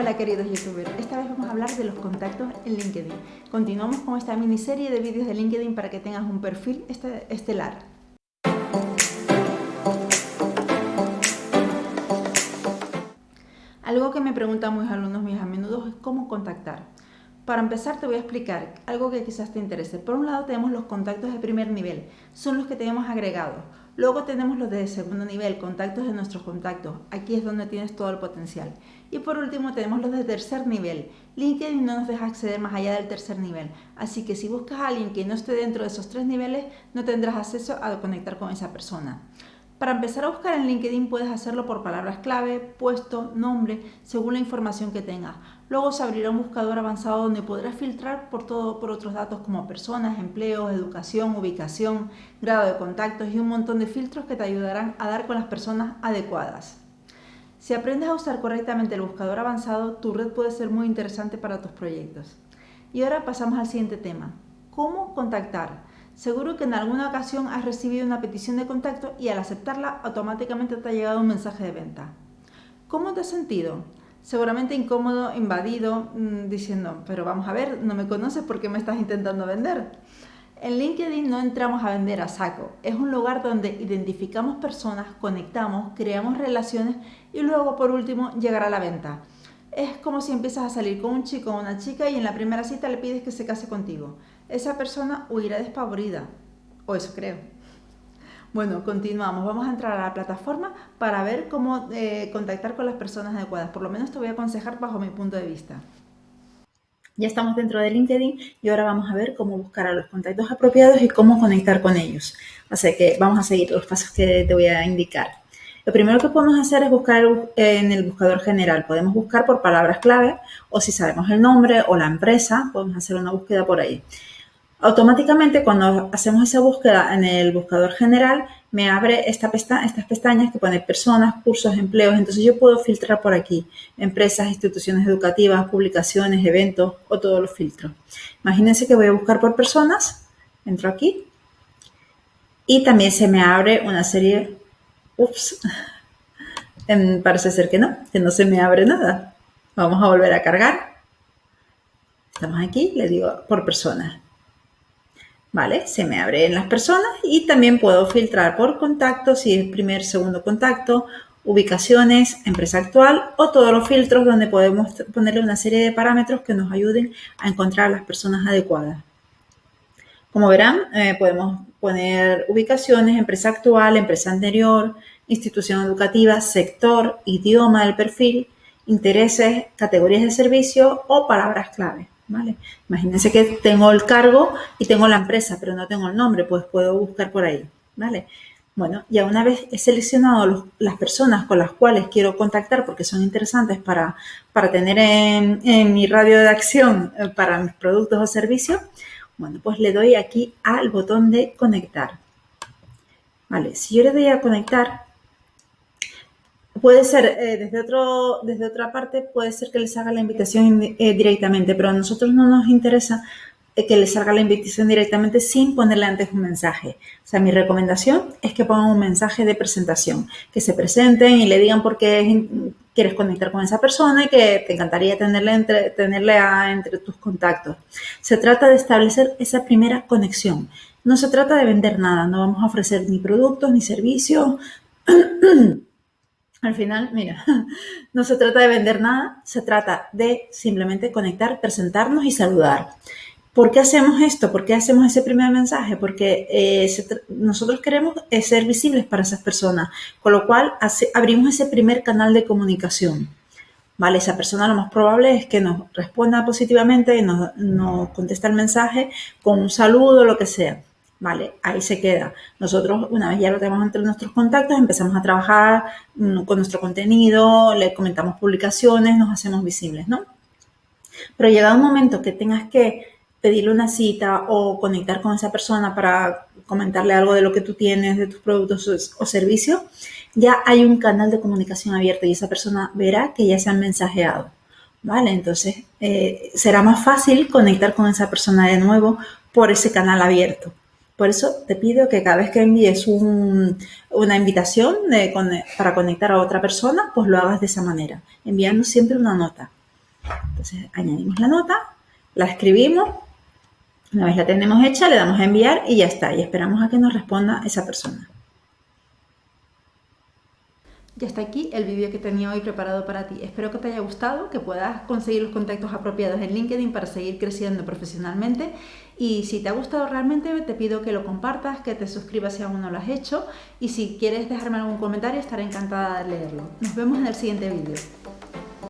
Hola queridos youtubers, esta vez vamos a hablar de los contactos en LinkedIn. Continuamos con esta miniserie de vídeos de LinkedIn para que tengas un perfil este, estelar. Algo que me preguntan mis alumnos mis a menudo es cómo contactar. Para empezar te voy a explicar algo que quizás te interese. Por un lado tenemos los contactos de primer nivel, son los que tenemos agregados. Luego tenemos los de segundo nivel, contactos de nuestros contactos. Aquí es donde tienes todo el potencial. Y por último tenemos los de tercer nivel. LinkedIn no nos deja acceder más allá del tercer nivel. Así que si buscas a alguien que no esté dentro de esos tres niveles, no tendrás acceso a conectar con esa persona. Para empezar a buscar en LinkedIn puedes hacerlo por palabras clave, puesto, nombre, según la información que tengas. Luego se abrirá un buscador avanzado donde podrás filtrar por, todo, por otros datos como personas, empleos, educación, ubicación, grado de contactos y un montón de filtros que te ayudarán a dar con las personas adecuadas. Si aprendes a usar correctamente el buscador avanzado, tu red puede ser muy interesante para tus proyectos. Y ahora pasamos al siguiente tema. ¿Cómo contactar? Seguro que en alguna ocasión has recibido una petición de contacto y al aceptarla automáticamente te ha llegado un mensaje de venta. ¿Cómo te has sentido? Seguramente incómodo, invadido, mm, diciendo, pero vamos a ver, no me conoces, ¿por qué me estás intentando vender? En LinkedIn no entramos a vender a saco, es un lugar donde identificamos personas, conectamos, creamos relaciones y luego por último llegará la venta. Es como si empiezas a salir con un chico o una chica y en la primera cita le pides que se case contigo esa persona huirá despavorida. O eso creo. Bueno, continuamos. Vamos a entrar a la plataforma para ver cómo eh, contactar con las personas adecuadas. Por lo menos te voy a aconsejar bajo mi punto de vista. Ya estamos dentro de LinkedIn y ahora vamos a ver cómo buscar a los contactos apropiados y cómo conectar con ellos. Así que vamos a seguir los pasos que te voy a indicar. Lo primero que podemos hacer es buscar en el buscador general. Podemos buscar por palabras clave o si sabemos el nombre o la empresa, podemos hacer una búsqueda por ahí. Automáticamente cuando hacemos esa búsqueda en el buscador general, me abre esta estas pestañas que pone personas, cursos, empleos. Entonces yo puedo filtrar por aquí empresas, instituciones educativas, publicaciones, eventos o todos los filtros. Imagínense que voy a buscar por personas, entro aquí y también se me abre una serie, ups, parece ser que no, que no se me abre nada. Vamos a volver a cargar. Estamos aquí, le digo por personas. ¿vale? Se me abren las personas y también puedo filtrar por contacto, si es primer, segundo contacto, ubicaciones, empresa actual o todos los filtros donde podemos ponerle una serie de parámetros que nos ayuden a encontrar las personas adecuadas. Como verán, eh, podemos poner ubicaciones, empresa actual, empresa anterior, institución educativa, sector, idioma del perfil, intereses, categorías de servicio o palabras clave. ¿vale? Imagínense que tengo el cargo y tengo la empresa, pero no tengo el nombre, pues puedo buscar por ahí, ¿vale? Bueno, ya una vez he seleccionado las personas con las cuales quiero contactar porque son interesantes para, para tener en, mi radio de acción eh, para mis productos o servicios, bueno, pues le doy aquí al botón de conectar. Vale, si yo le doy a conectar, Puede ser eh, desde, otro, desde otra parte, puede ser que les haga la invitación eh, directamente, pero a nosotros no nos interesa eh, que les salga la invitación directamente sin ponerle antes un mensaje. O sea, mi recomendación es que pongan un mensaje de presentación, que se presenten y le digan por qué quieres conectar con esa persona y que te encantaría tenerle entre, entre tus contactos. Se trata de establecer esa primera conexión. No se trata de vender nada, no vamos a ofrecer ni productos ni servicios. Al final, mira, no se trata de vender nada, se trata de simplemente conectar, presentarnos y saludar. ¿Por qué hacemos esto? ¿Por qué hacemos ese primer mensaje? Porque eh, nosotros queremos eh, ser visibles para esas personas, con lo cual abrimos ese primer canal de comunicación. ¿Vale? Esa persona lo más probable es que nos responda positivamente y nos, nos conteste el mensaje con un saludo o lo que sea. Vale, ahí se queda. Nosotros, una vez ya lo tenemos entre nuestros contactos, empezamos a trabajar mm, con nuestro contenido, le comentamos publicaciones, nos hacemos visibles, ¿no? Pero llegado un momento que tengas que pedirle una cita o conectar con esa persona para comentarle algo de lo que tú tienes, de tus productos o servicios, ya hay un canal de comunicación abierto y esa persona verá que ya se han mensajeado. ¿Vale? Entonces, eh, será más fácil conectar con esa persona de nuevo por ese canal abierto. Por eso te pido que cada vez que envíes una invitación para conectar a otra persona, pues lo hagas de esa manera, enviando siempre una nota. Entonces añadimos la nota, la escribimos, una vez la tenemos hecha le damos a enviar y ya está, y esperamos a que nos responda esa persona. Ya está aquí el vídeo que tenía hoy preparado para ti. Espero que te haya gustado, que puedas conseguir los contactos apropiados en LinkedIn para seguir creciendo profesionalmente. Y si te ha gustado realmente, te pido que lo compartas, que te suscribas si aún no lo has hecho. Y si quieres dejarme algún comentario, estaré encantada de leerlo. Nos vemos en el siguiente vídeo.